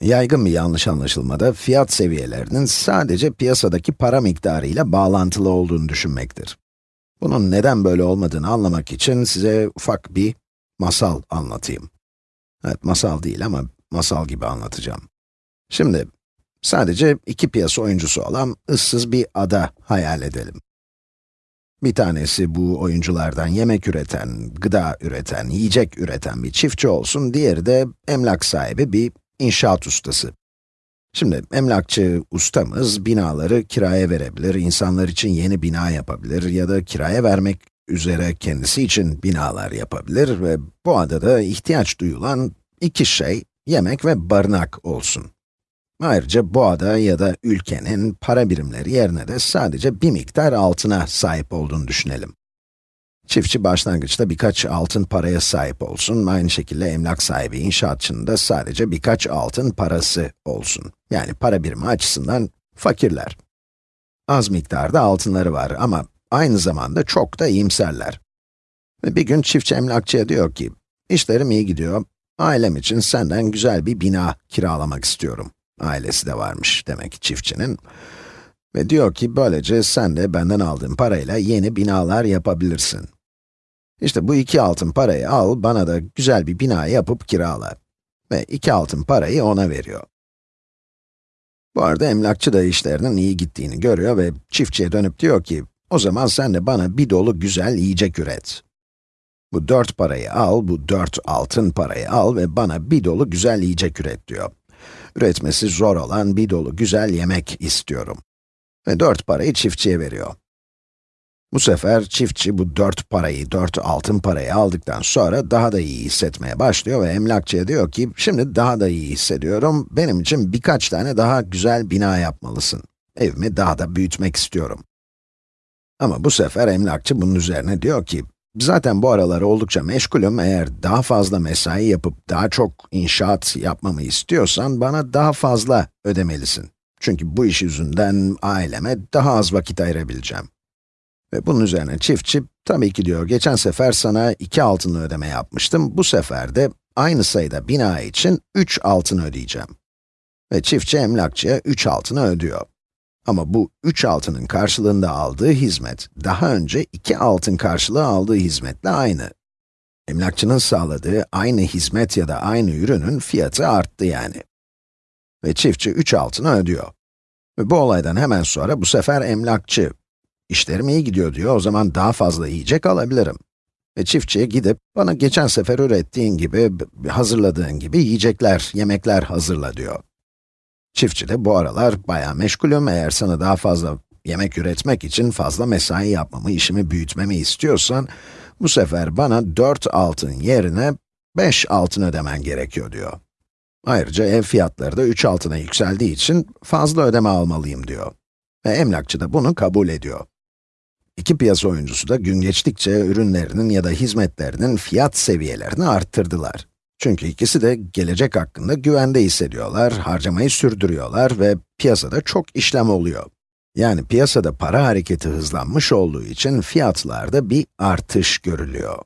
Yaygın bir yanlış anlaşılmada fiyat seviyelerinin sadece piyasadaki para miktarı ile bağlantılı olduğunu düşünmektir. Bunun neden böyle olmadığını anlamak için size ufak bir masal anlatayım. Evet, masal değil ama masal gibi anlatacağım. Şimdi, sadece iki piyasa oyuncusu olan ıssız bir ada hayal edelim. Bir tanesi bu oyunculardan yemek üreten, gıda üreten, yiyecek üreten bir çiftçi olsun, diğeri de emlak sahibi bir inşaat ustası. Şimdi emlakçı ustamız binaları kiraya verebilir, insanlar için yeni bina yapabilir ya da kiraya vermek üzere kendisi için binalar yapabilir ve bu adada ihtiyaç duyulan iki şey, yemek ve barınak olsun. Ayrıca bu ada ya da ülkenin para birimleri yerine de sadece bir miktar altına sahip olduğunu düşünelim. Çiftçi başlangıçta birkaç altın paraya sahip olsun, aynı şekilde emlak sahibi inşaatçının da sadece birkaç altın parası olsun. Yani para birimi açısından fakirler. Az miktarda altınları var ama aynı zamanda çok da iyimserler. Bir gün çiftçi emlakçıya diyor ki, işlerim iyi gidiyor, ailem için senden güzel bir bina kiralamak istiyorum. Ailesi de varmış demek ki çiftçinin. Ve diyor ki, böylece sen de benden aldığın parayla yeni binalar yapabilirsin. İşte bu iki altın parayı al, bana da güzel bir bina yapıp kirala. Ve iki altın parayı ona veriyor. Bu arada emlakçı da işlerinin iyi gittiğini görüyor ve çiftçiye dönüp diyor ki, o zaman sen de bana bir dolu güzel yiyecek üret. Bu dört parayı al, bu dört altın parayı al ve bana bir dolu güzel yiyecek üret diyor. Üretmesi zor olan bir dolu güzel yemek istiyorum. Ve dört parayı çiftçiye veriyor. Bu sefer çiftçi bu dört parayı, dört altın parayı aldıktan sonra daha da iyi hissetmeye başlıyor ve emlakçıya diyor ki, şimdi daha da iyi hissediyorum, benim için birkaç tane daha güzel bina yapmalısın. Evimi daha da büyütmek istiyorum. Ama bu sefer emlakçı bunun üzerine diyor ki, zaten bu aralar oldukça meşgulüm, eğer daha fazla mesai yapıp daha çok inşaat yapmamı istiyorsan bana daha fazla ödemelisin. Çünkü bu iş yüzünden aileme daha az vakit ayırabileceğim. Ve bunun üzerine çiftçi, tabii ki diyor, geçen sefer sana iki altınlı ödeme yapmıştım, bu sefer de aynı sayıda bina için üç altın ödeyeceğim. Ve çiftçi emlakçıya üç altını ödüyor. Ama bu üç altının karşılığında aldığı hizmet, daha önce iki altın karşılığı aldığı hizmetle aynı. Emlakçının sağladığı aynı hizmet ya da aynı ürünün fiyatı arttı yani. Ve çiftçi üç altını ödüyor. Ve bu olaydan hemen sonra bu sefer emlakçı, İşlerim iyi gidiyor diyor, o zaman daha fazla yiyecek alabilirim. Ve çiftçiye gidip, bana geçen sefer ürettiğin gibi, hazırladığın gibi yiyecekler, yemekler hazırla diyor. Çiftçi de bu aralar bayağı meşgulüm, eğer sana daha fazla yemek üretmek için fazla mesai yapmamı, işimi büyütmemi istiyorsan, bu sefer bana 4 altın yerine 5 altın ödemen gerekiyor diyor. Ayrıca ev fiyatları da 3 altına yükseldiği için fazla ödeme almalıyım diyor. Ve emlakçı da bunu kabul ediyor. İki piyasa oyuncusu da gün geçtikçe ürünlerinin ya da hizmetlerinin fiyat seviyelerini arttırdılar. Çünkü ikisi de gelecek hakkında güvende hissediyorlar, harcamayı sürdürüyorlar ve piyasada çok işlem oluyor. Yani piyasada para hareketi hızlanmış olduğu için fiyatlarda bir artış görülüyor.